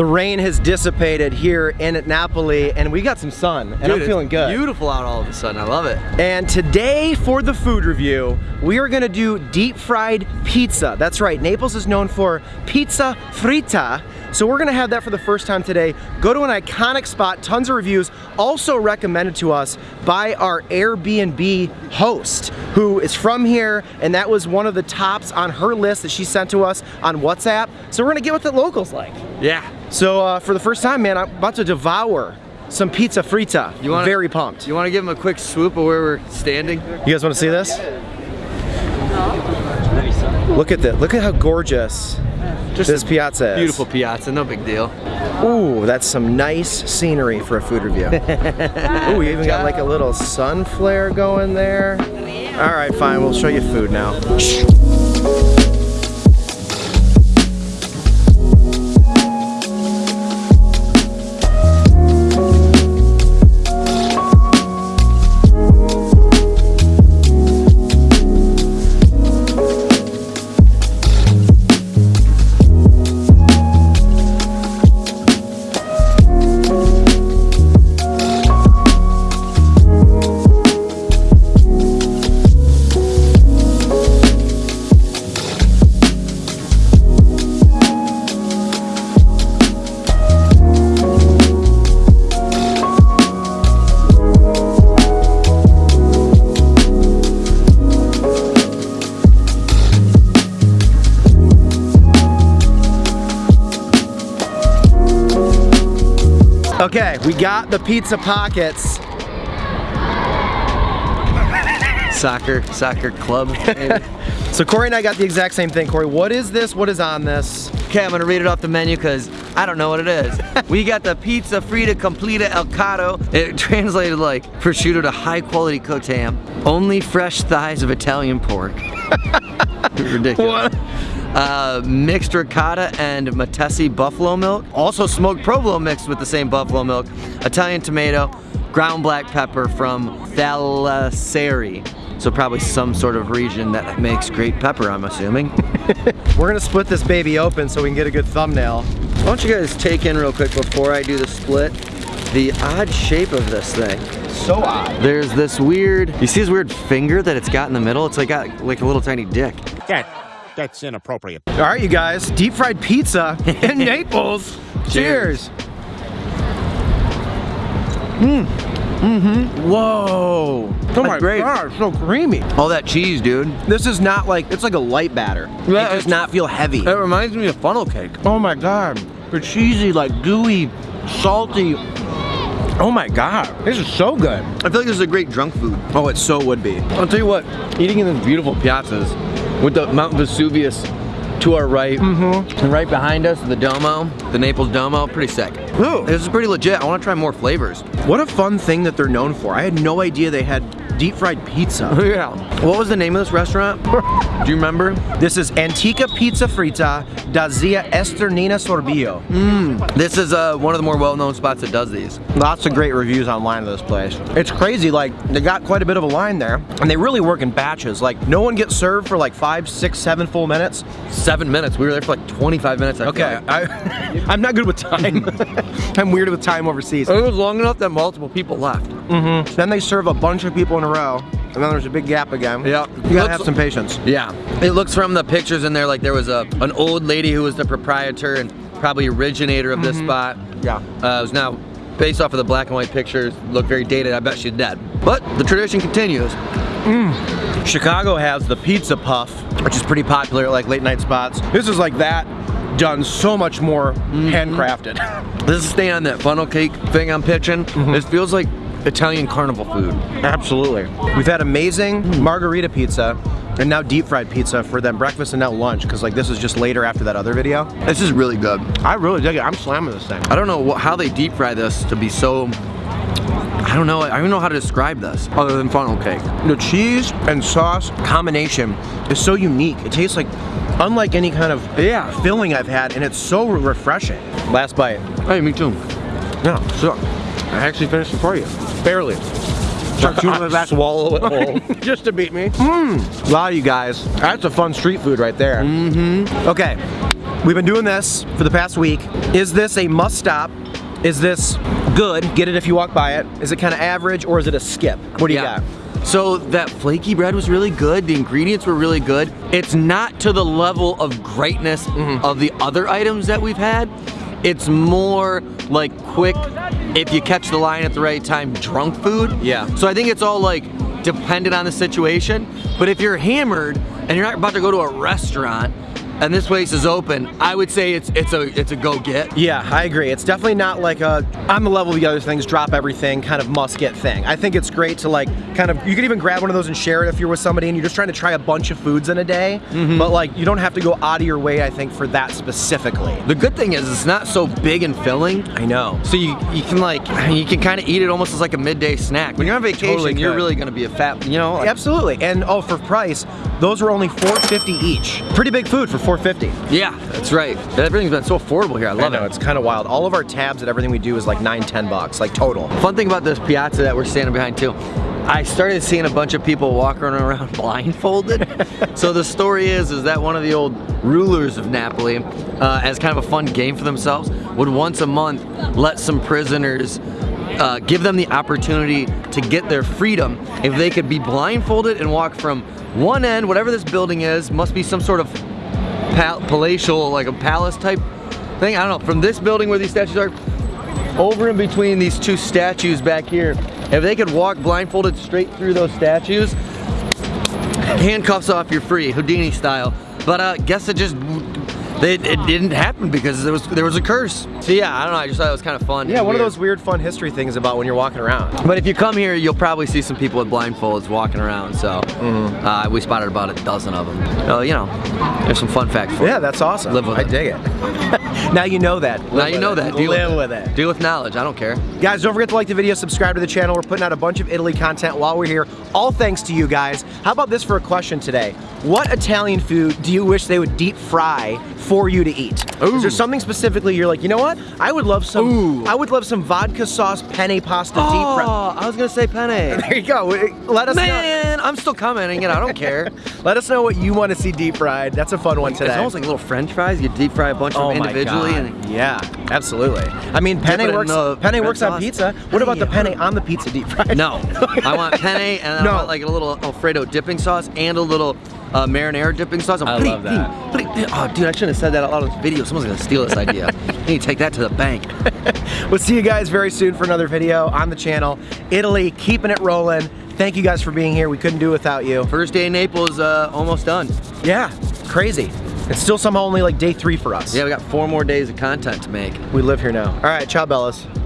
The rain has dissipated here in Napoli and we got some sun and Dude, I'm feeling good. Beautiful out all of a sudden. I love it. And today for the food review, we are gonna do deep fried pizza. That's right, Naples is known for pizza fritta. So we're gonna have that for the first time today. Go to an iconic spot, tons of reviews, also recommended to us by our Airbnb host, who is from here, and that was one of the tops on her list that she sent to us on WhatsApp. So we're gonna get what the locals like. Yeah. So uh, for the first time, man, I'm about to devour some pizza fritta. You wanna- Very pumped. You want to give them a quick swoop of where we're standing? You guys want to see this? Look at that. Look at how gorgeous Just this a piazza is. Beautiful piazza, no big deal. Ooh, that's some nice scenery for a food review. Ooh, we even got like a little sun flare going there. All right, fine. We'll show you food now. Okay, we got the pizza pockets. Soccer, soccer club. So Corey and I got the exact same thing. Corey, what is this? What is on this? okay, I'm gonna read it off the menu because I don't know what it is. we got the pizza fritta completa el cotto. It translated like prosciutto to high quality cooked ham. Only fresh thighs of Italian pork. Ridiculous. What? Uh, mixed ricotta and Matesi buffalo milk. Also smoked provolone mixed with the same buffalo milk. Italian tomato, ground black pepper from Thalassery. So probably some sort of region that makes great pepper, I'm assuming. We're gonna split this baby open so we can get a good thumbnail. Why don't you guys take in real quick before I do the split, the odd shape of this thing. So odd. There's this weird, you see this weird finger that it's got in the middle? It's like got like a little tiny dick. That, that's inappropriate. All right, you guys, deep fried pizza in Naples. Cheers. Mmm. Mm-hmm. Whoa. Oh my great. god, so creamy. All that cheese, dude. This is not like, it's like a light batter. Yeah, it does not feel heavy. It reminds me of funnel cake. Oh my god. They're cheesy, like gooey, salty. Oh my god, this is so good. I feel like this is a great drunk food. Oh, it so would be. I'll tell you what, eating in these beautiful piazzas with the Mount Vesuvius to our right, mm-hmm. and right behind us, the Duomo, the Naples Duomo, pretty sick. Ooh. This is pretty legit. I want to try more flavors. What a fun thing that they're known for. I had no idea they had deep fried pizza. yeah. What was the name of this restaurant? Do you remember? This is Antica Pizza Fritta da Zia Esterina Sorbillo. This is uh, one of the more well-known spots that does these. Lots of great reviews online of this place. It's crazy, like, they got quite a bit of a line there, and they really work in batches. Like, no one gets served for like five, six, seven full minutes. Seven minutes. We were there for like 25 minutes. I Okay, like. I, I'm not good with time. I'm weird with time overseas. It was long enough that multiple people left. Mm-hmm. Then they serve a bunch of people in a row, and then there's a big gap again. Yeah. You gotta Looks- have some patience. Yeah. It looks from the pictures in there like there was a an old lady who was the proprietor and probably originator of this spot. Yeah. Uh, it was now based off of the black and white pictures, look very dated. I bet she's dead. But the tradition continues. Chicago has the pizza puff, which is pretty popular at like late night spots. This is like that, done so much more mm-hmm. handcrafted. This is staying on that funnel cake thing I'm pitching. Mm-hmm. This feels like Italian carnival food. Absolutely. We've had amazing mm. margherita pizza and now deep fried pizza for then breakfast and now lunch because like this is just later after that other video. This is really good. I really dig it. I'm slamming this thing. I don't know how they deep fry this to be so. I don't know. I don't even know how to describe this other than funnel cake. The cheese and sauce combination is so unique. It tastes like unlike any kind of Yeah. filling I've had and it's so refreshing. Last bite. Hey, me too. Yeah, so I actually finished it for you. Barely. Swallow it whole. just to beat me. Mmm. Wow, you guys. That's a fun street food right there. Mm-hmm. Okay. we've been doing this for the past week. Is this a must stop? Is this good? Get it if you walk by it. Is it kind of average or is it a skip? What do you Yeah. got? So that flaky bread was really good. The ingredients were really good. It's not to the level of greatness Mm-hmm. of the other items that we've had. It's more like quick, if you catch the line at the right time, drunk food. Yeah. So I think it's all like dependent on the situation. But if you're hammered and you're not about to go to a restaurant and this place is open, I would say it's it's a it's a go get. Yeah, I agree. It's definitely not like a on the level of the other things, drop everything kind of must get thing. I think it's great to like kind of you can even grab one of those and share it if you're with somebody and you're just trying to try a bunch of foods in a day. Mm-hmm. But like you don't have to go out of your way, I think, for that specifically. The good thing is it's not so big and filling. I know. So you you can like you can kind of eat it almost as like a midday snack. When you're on vacation, Totally you're really gonna be a fat, you know. Like, Absolutely. And oh, for price, those were only 450 each. Pretty big food for 450. Yeah, that's right. Everything's been so affordable here. I I love know, it. it's kind of wild. All of our tabs and everything we do is like 9, 10 bucks, like total. Fun thing about this piazza that we're standing behind too. I started seeing a bunch of people walking around blindfolded. so the story is, is that one of the old rulers of Napoli, uh, as kind of a fun game for themselves, would once a month let some prisoners uh, give them the opportunity to get their freedom if they could be blindfolded and walk from one end, whatever this building is, must be some sort of pal- palatial, like a palace type thing. I don't know. From this building where these statues are, over in between these two statues back here, if they could walk blindfolded straight through those statues, handcuffs off, you're free, Houdini style. But uh, guess it just it, it didn't happen because there was there was a curse. So yeah, I don't know. I just thought it was kind of fun. Yeah, and one of those weird fun history things about when you're walking around. But if you come here, you'll probably see some people with blindfolds walking around. So Mm-hmm. uh, we spotted about a dozen of them. So you know, there's some fun facts for you. Yeah, that's awesome. Live with I it. dig it. now you know that. Live Now you know it. that. Deal Live with with it. Deal with knowledge. I don't care. Guys, don't forget to like the video, subscribe to the channel. We're putting out a bunch of Italy content while we're here. All thanks to you guys. How about this for a question today? What Italian food do you wish they would deep fry for you to eat? Is there something specifically you're like, you know what? I would love some. Ooh. I would love some vodka sauce penne pasta deep fry. Oh, I was gonna say penne. There you go. Let us know. I'm still commenting and I don't care. Let us know what you want to see deep fried. That's a fun one today. It's almost like little French fries. You deep fry a bunch of Oh them individually, and yeah, absolutely. I mean, it penne works. Penne works on pizza. What about the Penne. on the pizza deep fried? no, I want penne and No. I want like a little Alfredo dipping sauce and a little uh, marinara dipping sauce. I love that. Oh, dude, I shouldn't have said that out loud in this video. Someone's gonna steal this idea. I need to take that to the bank. We'll see you guys very soon for another video on the channel. Italy, keeping it rolling. Thank you guys for being here. We couldn't do it without you. First day in Naples, uh, almost done. Yeah, crazy. It's still somehow only like day three for us. Yeah, we got four more days of content to make. We live here now. All right, ciao, Bellas.